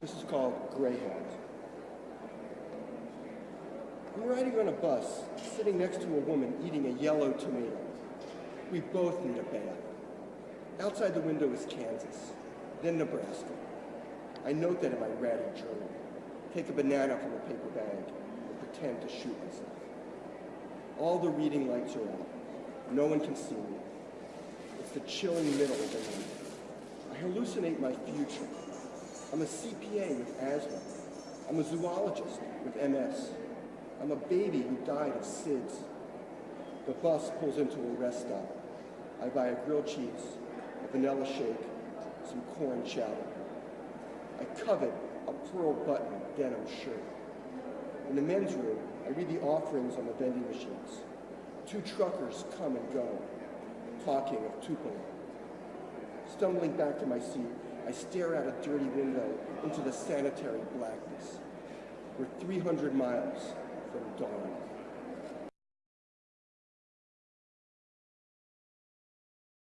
This is called Grey Greyhound. I'm riding on a bus, sitting next to a woman eating a yellow tomato. We both need a bath. Outside the window is Kansas, then Nebraska. I note that in my ratty journal. Take a banana from a paper bag and pretend to shoot myself. All the reading lights are out. No one can see me. It's the chilling middle of the night. I hallucinate my future. I'm a CPA with asthma. I'm a zoologist with MS. I'm a baby who died of SIDS. The bus pulls into a rest stop. I buy a grilled cheese, a vanilla shake, some corn chowder. I covet a pearl button denim shirt. In the men's room, I read the offerings on the vending machines. Two truckers come and go, talking of Tupelo. Stumbling back to my seat, I stare out a dirty window into the sanitary blackness. We're 300 miles from dawn.